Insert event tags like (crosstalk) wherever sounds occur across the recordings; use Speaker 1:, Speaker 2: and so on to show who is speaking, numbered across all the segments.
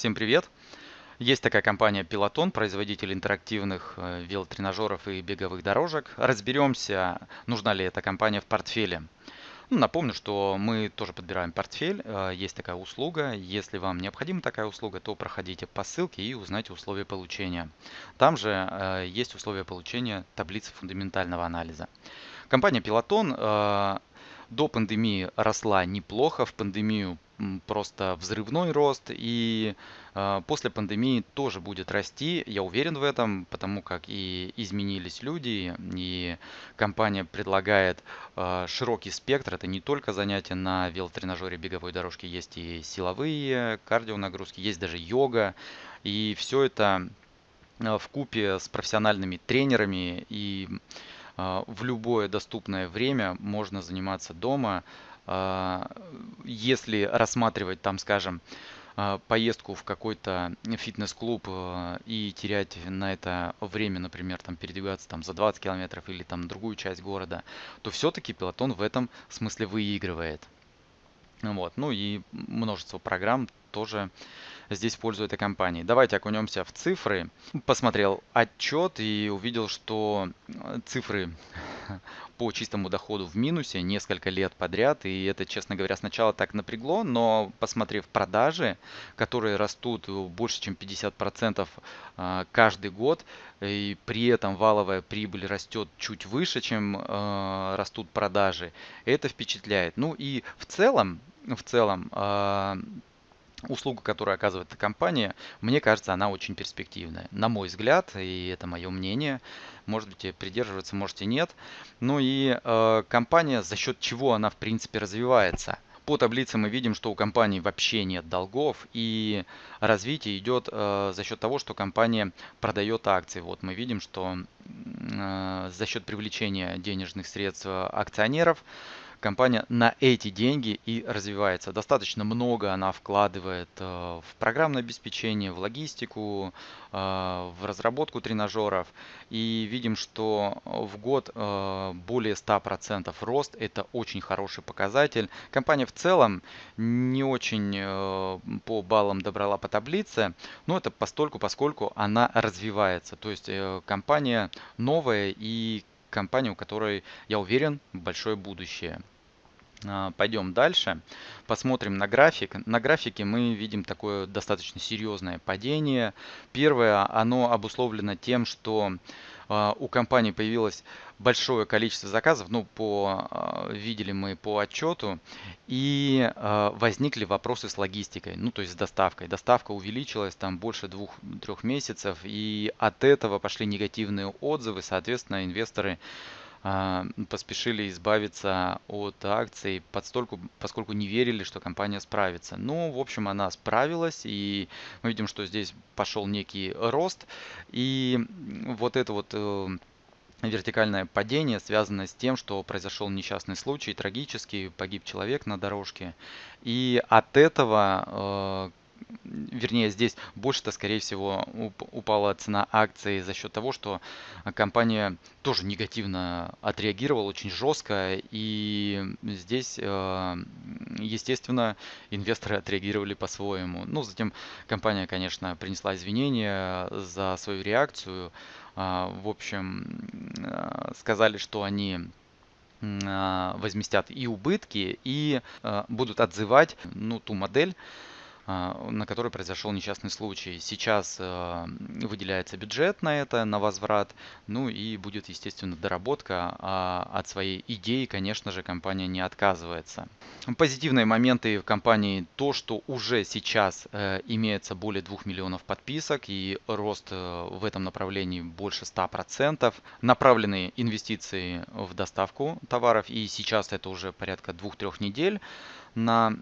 Speaker 1: Всем привет! Есть такая компания Peloton, производитель интерактивных э, велотренажеров и беговых дорожек. Разберемся, нужна ли эта компания в портфеле. Ну, напомню, что мы тоже подбираем портфель, э, есть такая услуга. Если вам необходима такая услуга, то проходите по ссылке и узнайте условия получения. Там же э, есть условия получения таблицы фундаментального анализа. Компания Peloton до пандемии росла неплохо, в пандемию просто взрывной рост и э, после пандемии тоже будет расти, я уверен в этом, потому как и изменились люди, и компания предлагает э, широкий спектр, это не только занятия на велотренажере беговой дорожке, есть и силовые, кардионагрузки, есть даже йога, и все это э, в купе с профессиональными тренерами и а, в любое доступное время можно заниматься дома. А, если рассматривать там, скажем, а, поездку в какой-то фитнес-клуб и терять на это время, например, там передвигаться там за 20 километров или там другую часть города, то все-таки пилотон в этом смысле выигрывает. Вот. Ну и множество программ тоже здесь пользу этой компании. Давайте окунемся в цифры. Посмотрел отчет и увидел, что цифры (laughs) по чистому доходу в минусе несколько лет подряд. И это, честно говоря, сначала так напрягло, но посмотрев продажи, которые растут больше, чем 50% э, каждый год, и при этом валовая прибыль растет чуть выше, чем э, растут продажи, это впечатляет. Ну и в целом, в целом услуга, которую оказывает эта компания, мне кажется, она очень перспективная. На мой взгляд, и это мое мнение, можете придерживаться, можете нет. Ну и э, компания, за счет чего она в принципе развивается. По таблице мы видим, что у компании вообще нет долгов и развитие идет э, за счет того, что компания продает акции. Вот мы видим, что э, за счет привлечения денежных средств акционеров компания на эти деньги и развивается. Достаточно много она вкладывает э, в программное обеспечение, в логистику, э, в разработку тренажеров. И видим, что в год э, более 100% рост. Это очень хороший показатель. Компания в целом не очень по баллам добрала по таблице, но это постольку, поскольку она развивается. То есть компания новая и компания, у которой, я уверен, большое будущее. А, пойдем дальше, посмотрим на график. На графике мы видим такое достаточно серьезное падение. Первое, оно обусловлено тем, что а, у компании появилось большое количество заказов, ну, по, а, видели мы по отчету, и возникли вопросы с логистикой, ну, то есть с доставкой. Доставка увеличилась там больше двух-трех месяцев, и от этого пошли негативные отзывы, соответственно, инвесторы поспешили избавиться от акций, подстольку, поскольку не верили, что компания справится. Ну, в общем, она справилась, и мы видим, что здесь пошел некий рост. И вот это вот э, вертикальное падение связано с тем, что произошел несчастный случай, трагический, погиб человек на дорожке. И от этого э, вернее здесь больше-то скорее всего упала цена акций за счет того, что компания тоже негативно отреагировала очень жестко и здесь э, естественно инвесторы отреагировали по-своему. Ну затем компания конечно принесла извинения за свою реакцию. А, в общем э, сказали, что они а, возместят и убытки и э, будут отзывать ну, ту модель, на которой произошел несчастный случай. Сейчас э, выделяется бюджет на это, на возврат, ну и будет, естественно, доработка. А от своей идеи, конечно же, компания не отказывается. Позитивные моменты в компании то, что уже сейчас э, имеется более 2 миллионов подписок и рост э, в этом направлении больше 100%. Направленные инвестиции в доставку товаров и сейчас это уже порядка 2-3 недель на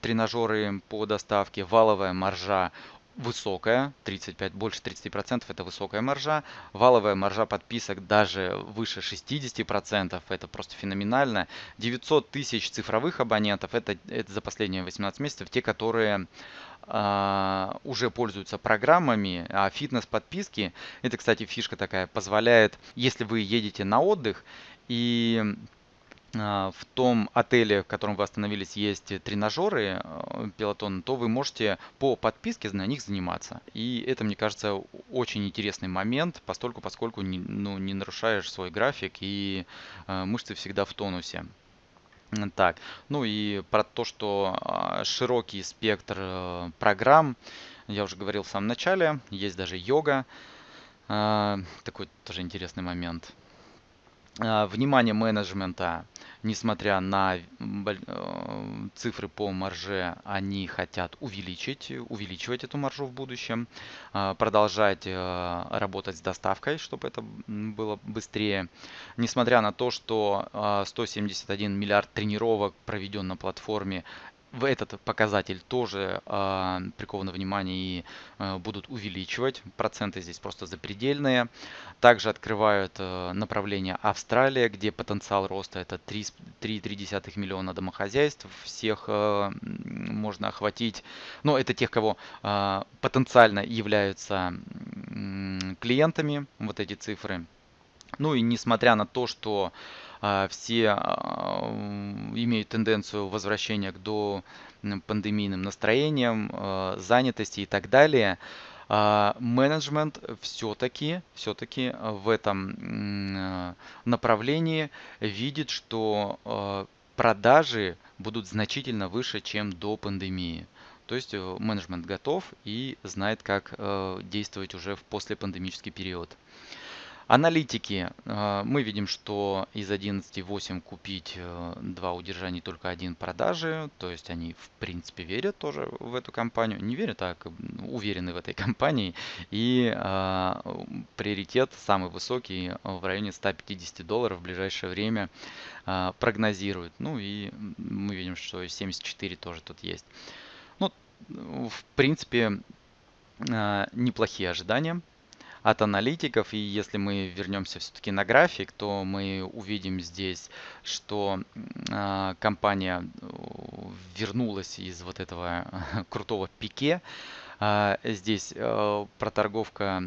Speaker 1: тренажеры по доставке. Валовая маржа высокая, 35, больше 30% это высокая маржа. Валовая маржа подписок даже выше 60%, это просто феноменально. 900 тысяч цифровых абонентов, это, это за последние 18 месяцев, те, которые Uh, уже пользуются программами, а фитнес-подписки, это, кстати, фишка такая, позволяет, если вы едете на отдых и а, в том отеле, в котором вы остановились, есть тренажеры пилотон, то вы можете по подписке на них заниматься. И это, мне кажется, очень интересный момент, постольку, поскольку не, ну, не нарушаешь свой график и мышцы всегда в тонусе. Так, ну и про то, что а, широкий спектр э, программ, я уже говорил в самом начале, есть даже йога, а, такой тоже интересный момент. А, внимание менеджмента, несмотря на э, цифры по марже, они хотят увеличить, увеличивать эту маржу в будущем, а, продолжать э, работать с доставкой, чтобы это было быстрее. Несмотря на то, что 171 миллиард тренировок проведен на платформе, в этот показатель тоже э, приковано внимание и э, будут увеличивать. Проценты здесь просто запредельные. Также открывают э, направление Австралия, где потенциал роста это 3,3 миллиона домохозяйств. Всех э, можно охватить. Но это тех, кого э, потенциально являются э, клиентами, вот эти цифры. Ну и несмотря на то, что а, все а, имеют тенденцию возвращения к до пандемийным настроениям, а, занятости и так далее, менеджмент все-таки все-таки в этом направлении видит, что продажи будут значительно выше, чем до пандемии. То есть э, менеджмент готов и знает, как э, действовать уже в послепандемический период. Аналитики. Э, мы видим, что из 11.8 купить 2 э, удержания, только один продажи. То есть они в принципе верят тоже в эту компанию. Не верят, а уверены в этой компании. И э, приоритет самый высокий в районе 150 долларов в ближайшее время э, прогнозируют. Ну и мы видим, что 74 тоже тут есть. Ну, в принципе, э, неплохие ожидания от аналитиков. И если мы вернемся все-таки на график, то мы увидим здесь, что э, компания э, вернулась из вот этого (laughs) крутого пике. Э, здесь э, проторговка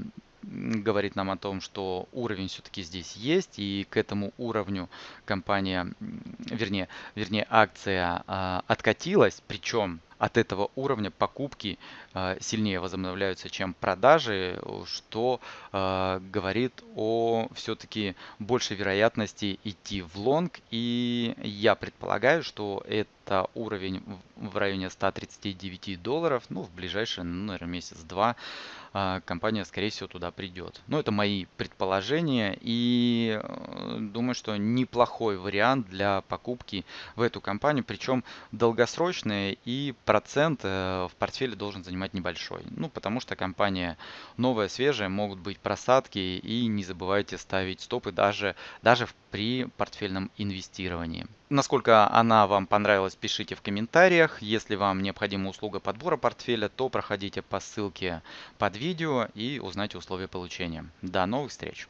Speaker 1: говорит нам о том, что уровень все-таки здесь есть, и к этому уровню компания, вернее, вернее акция э, откатилась, причем от этого уровня покупки э, сильнее возобновляются, чем продажи, что э, говорит о все-таки большей вероятности идти в лонг. И я предполагаю, что это уровень в районе 139 долларов, ну, в ближайшие, ну, наверное, месяц-два компания, скорее всего, туда придет. Но это мои предположения, и думаю, что неплохой вариант для покупки в эту компанию, причем долгосрочные и процент э, в портфеле должен занимать небольшой. Ну, потому что компания новая, свежая, могут быть просадки и не забывайте ставить стопы даже, даже при портфельном инвестировании. Насколько она вам понравилась, пишите в комментариях. Если вам необходима услуга подбора портфеля, то проходите по ссылке под видео и узнайте условия получения. До новых встреч!